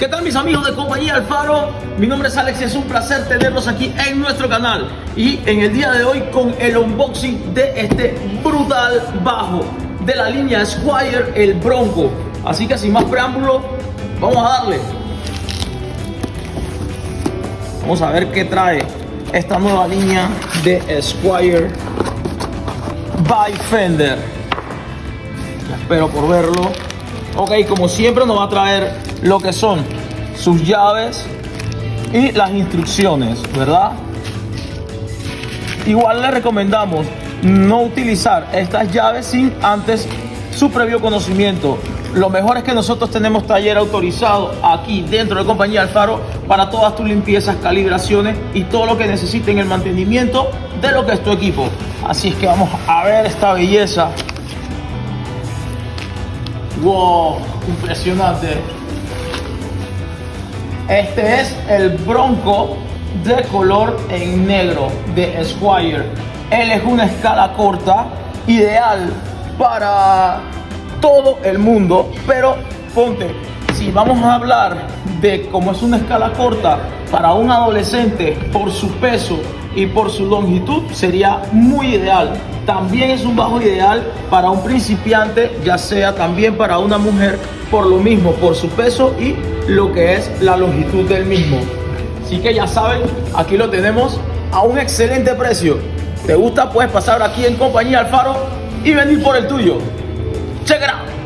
¿Qué tal mis amigos de compañía Alfaro? Mi nombre es Alex y es un placer tenerlos aquí en nuestro canal y en el día de hoy con el unboxing de este brutal bajo de la línea Squire el Bronco. Así que sin más preámbulo, vamos a darle. Vamos a ver qué trae esta nueva línea de Squire by Fender. Espero por verlo. Ok, como siempre nos va a traer lo que son sus llaves y las instrucciones, ¿verdad? Igual le recomendamos no utilizar estas llaves sin antes su previo conocimiento. Lo mejor es que nosotros tenemos taller autorizado aquí dentro de compañía Alfaro para todas tus limpiezas, calibraciones y todo lo que necesiten el mantenimiento de lo que es tu equipo. Así es que vamos a ver esta belleza. Wow, impresionante. Este es el Bronco de color en negro de Squire. Él es una escala corta, ideal para todo el mundo, pero ponte, si vamos a hablar de cómo es una escala corta para un adolescente por su peso y por su longitud, sería muy ideal. También es un bajo ideal para un principiante, ya sea también para una mujer, por lo mismo, por su peso y lo que es la longitud del mismo. Así que ya saben, aquí lo tenemos a un excelente precio. ¿Te gusta? Puedes pasar aquí en compañía Alfaro y venir por el tuyo. Check it out.